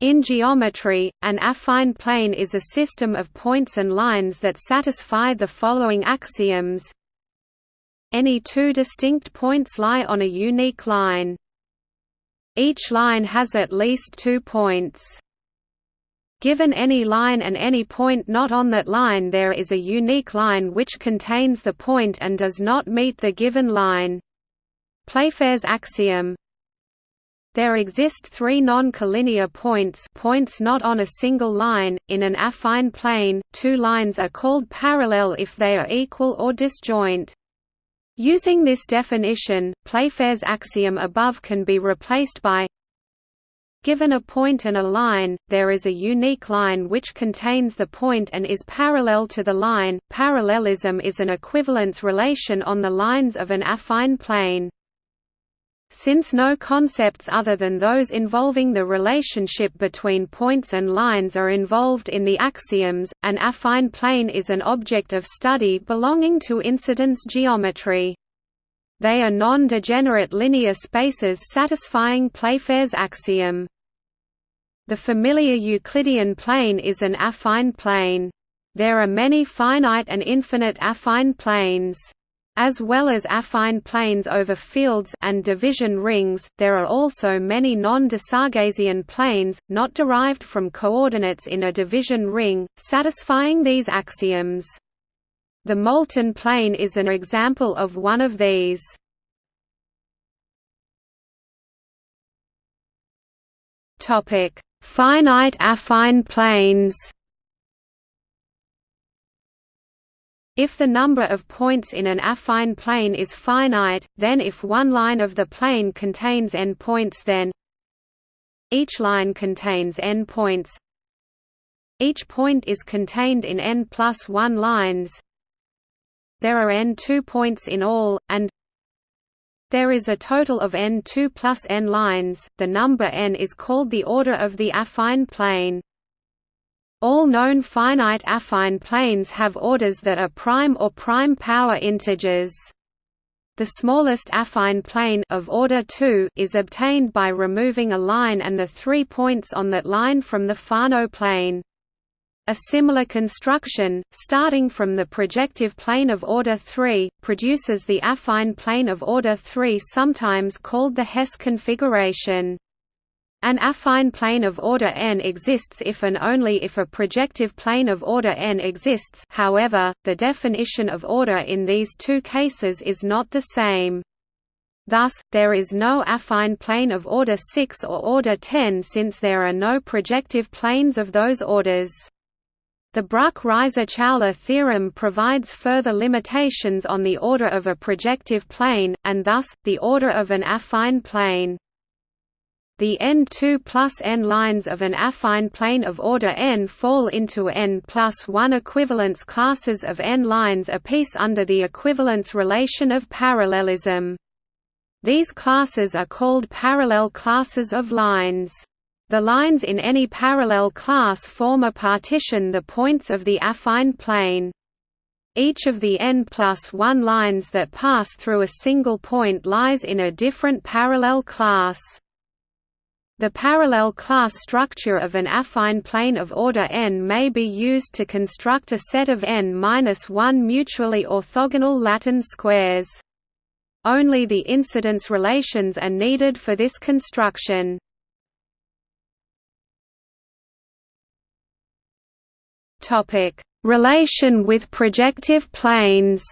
In geometry, an affine plane is a system of points and lines that satisfy the following axioms. Any two distinct points lie on a unique line. Each line has at least two points. Given any line and any point not on that line there is a unique line which contains the point and does not meet the given line. Playfair's axiom there exist three non-collinear points points not on a single line, in an affine plane, two lines are called parallel if they are equal or disjoint. Using this definition, Playfair's axiom above can be replaced by Given a point and a line, there is a unique line which contains the point and is parallel to the line. Parallelism is an equivalence relation on the lines of an affine plane. Since no concepts other than those involving the relationship between points and lines are involved in the axioms, an affine plane is an object of study belonging to incidence geometry. They are non-degenerate linear spaces satisfying Playfair's axiom. The familiar Euclidean plane is an affine plane. There are many finite and infinite affine planes. As well as affine planes over fields and division rings, there are also many non-Desarguesian planes, not derived from coordinates in a division ring, satisfying these axioms. The Moulton plane is an example of one of these. Finite affine planes If the number of points in an affine plane is finite, then if one line of the plane contains n points then each line contains n points. Each point is contained in n plus 1 lines. There are n 2 points in all, and there is a total of n 2 plus n lines, the number n is called the order of the affine plane. All known finite affine planes have orders that are prime or prime power integers. The smallest affine plane of order 2 is obtained by removing a line and the three points on that line from the Fano plane. A similar construction, starting from the projective plane of order 3, produces the affine plane of order 3 sometimes called the Hesse configuration. An affine plane of order n exists if and only if a projective plane of order n exists however, the definition of order in these two cases is not the same. Thus, there is no affine plane of order 6 or order 10 since there are no projective planes of those orders. The Bruck-Ryser-Chowla theorem provides further limitations on the order of a projective plane, and thus, the order of an affine plane. The n2 plus n lines of an affine plane of order n fall into n plus 1 equivalence classes of n lines apiece under the equivalence relation of parallelism. These classes are called parallel classes of lines. The lines in any parallel class form a partition the points of the affine plane. Each of the n plus 1 lines that pass through a single point lies in a different parallel class. The parallel class structure of an affine plane of order n may be used to construct a set of n-1 mutually orthogonal Latin squares. Only the incidence relations are needed for this construction. Relation with projective planes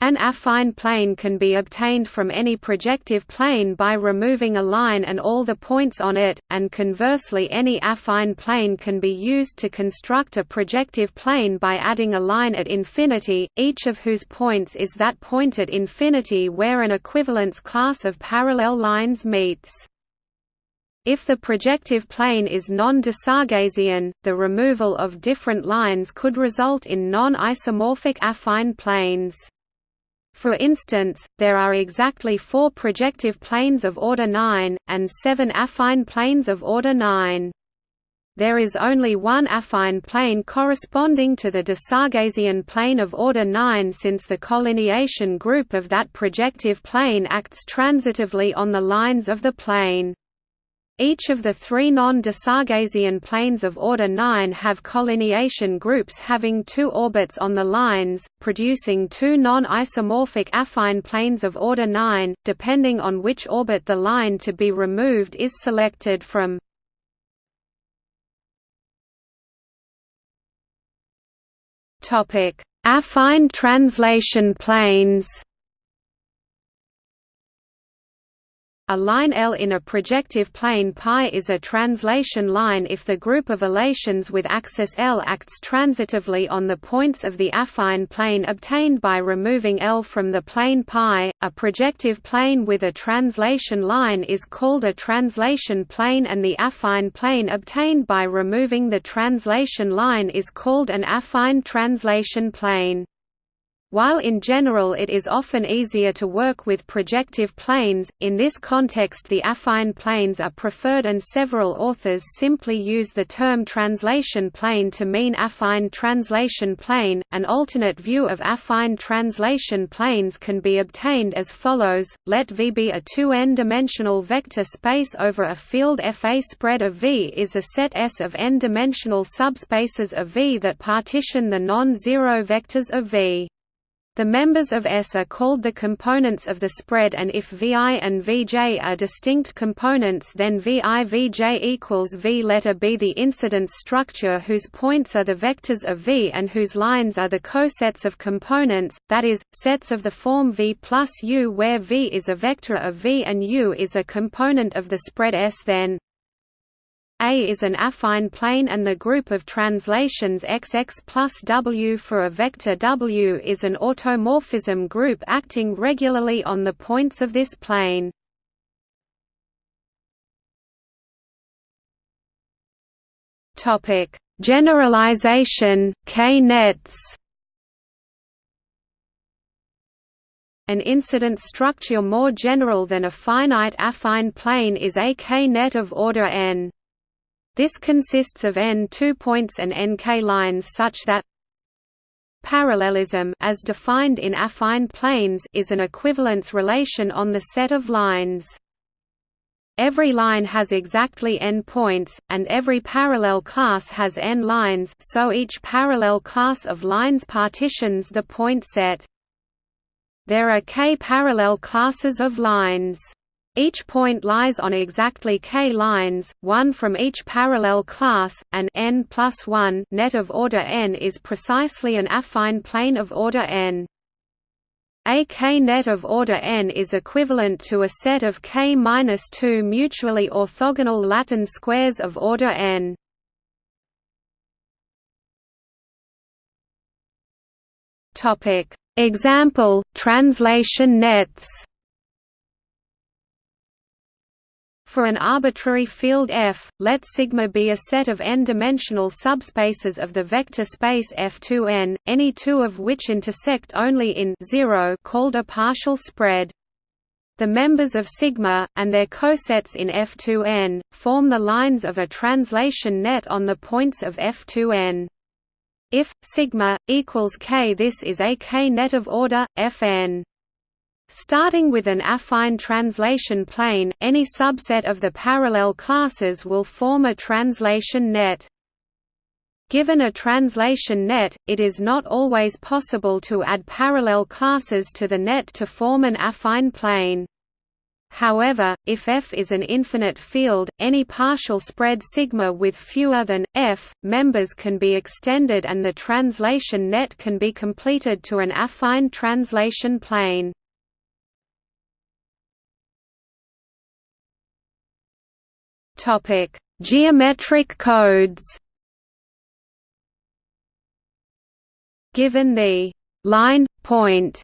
An affine plane can be obtained from any projective plane by removing a line and all the points on it, and conversely any affine plane can be used to construct a projective plane by adding a line at infinity, each of whose points is that point at infinity where an equivalence class of parallel lines meets. If the projective plane is non-de Sargassian, the removal of different lines could result in non-isomorphic affine planes. For instance, there are exactly four projective planes of order 9, and seven affine planes of order 9. there is only one affine plane corresponding to the de Sargassian plane of order 9 since the collineation group of that projective plane acts transitively on the lines of the plane. Each of the three non-Desarguesian planes of order 9 have collineation groups having two orbits on the lines, producing two non-isomorphic affine planes of order 9, depending on which orbit the line to be removed is selected from. Affine translation planes A line L in a projective plane π is a translation line if the group of elations with axis L acts transitively on the points of the affine plane obtained by removing L from the plane π. A projective plane with a translation line is called a translation plane and the affine plane obtained by removing the translation line is called an affine translation plane. While in general it is often easier to work with projective planes, in this context the affine planes are preferred and several authors simply use the term translation plane to mean affine translation plane. An alternate view of affine translation planes can be obtained as follows: let V be a 2n-dimensional vector space over a field F. A spread of V is a set S of n-dimensional subspaces of V that partition the non-zero vectors of V. The members of S are called the components of the spread and if Vi and Vj are distinct components then Vi Vj equals V. Letter be the incidence structure whose points are the vectors of V and whose lines are the cosets of components, that is, sets of the form V plus U where V is a vector of V and U is a component of the spread S then a is an affine plane and the group of translations XX plus W for a vector W is an automorphism group acting regularly on the points of this plane. Topic: Generalization, K-nets An incident structure more general than a finite affine plane is a K-net of order n. This consists of n two-points and nk lines such that parallelism as defined in affine planes is an equivalence relation on the set of lines. Every line has exactly n points, and every parallel class has n lines so each parallel class of lines partitions the point set. There are k parallel classes of lines. Each point lies on exactly k lines, one from each parallel class, and n plus 1 net of order n is precisely an affine plane of order n. A k net of order n is equivalent to a set of k-2 mutually orthogonal Latin squares of order n. Topic: Example: Translation nets. For an arbitrary field F, let sigma be a set of n-dimensional subspaces of the vector space F2n, any two of which intersect only in 0 called a partial spread. The members of sigma, and their cosets in F2n, form the lines of a translation net on the points of F2n. If sigma equals k, this is a k-net of order Fn. Starting with an affine translation plane, any subset of the parallel classes will form a translation net. Given a translation net, it is not always possible to add parallel classes to the net to form an affine plane. However, if F is an infinite field, any partial spread sigma with fewer than f members can be extended and the translation net can be completed to an affine translation plane. Topic: Geometric codes. Given the line point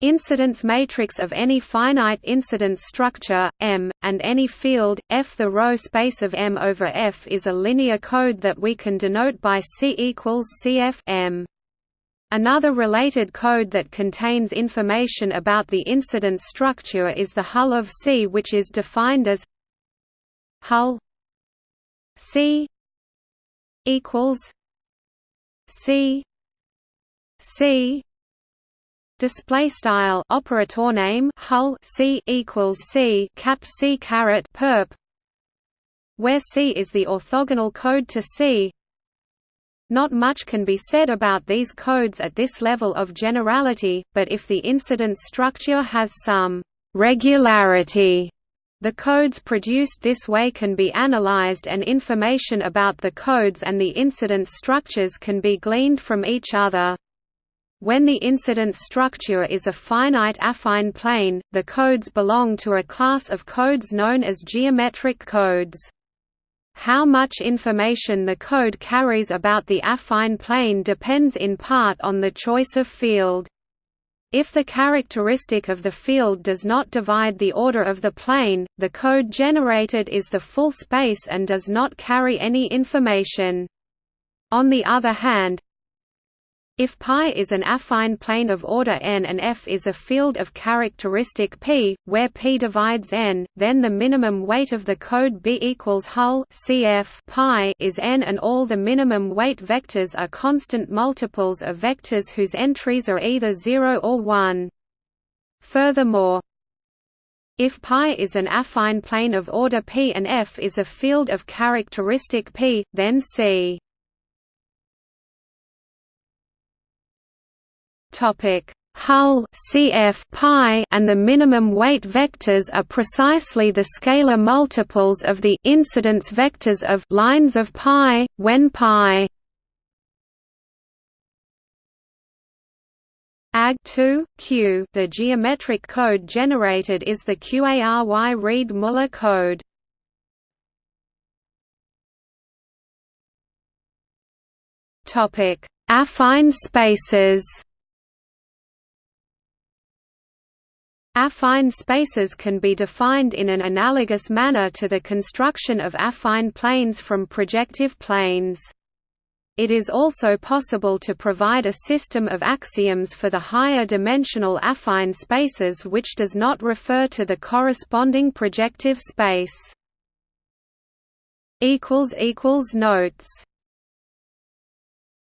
incidence matrix of any finite incidence structure M and any field F the row space of M over F is a linear code that we can denote by C equals CF M Another related code that contains information about the incidence structure is the hull of C which is defined as hull. C. equals C. C. Display style operator name hull C equals C cap C caret perp where C is the orthogonal code to C. Not much can be said about these codes at this level of generality, but if the incidence structure has some regularity, the codes produced this way can be analyzed and information about the codes and the incidence structures can be gleaned from each other. When the incidence structure is a finite affine plane, the codes belong to a class of codes known as geometric codes. How much information the code carries about the affine plane depends in part on the choice of field. If the characteristic of the field does not divide the order of the plane, the code generated is the full space and does not carry any information. On the other hand, if π is an affine plane of order n and F is a field of characteristic p, where p divides n, then the minimum weight of the code B equals hull cf π is n and all the minimum weight vectors are constant multiples of vectors whose entries are either 0 or 1. Furthermore, if π is an affine plane of order p and F is a field of characteristic p, then C Topic Hull CF pi and the minimum weight vectors are precisely the scalar multiples of the incidence vectors of lines of pi when pi AG 2 Q. The geometric code generated is the q-ary Reed-Muller code. Topic. Affine spaces Affine spaces can be defined in an analogous manner to the construction of affine planes from projective planes. It is also possible to provide a system of axioms for the higher dimensional affine spaces which does not refer to the corresponding projective space. Notes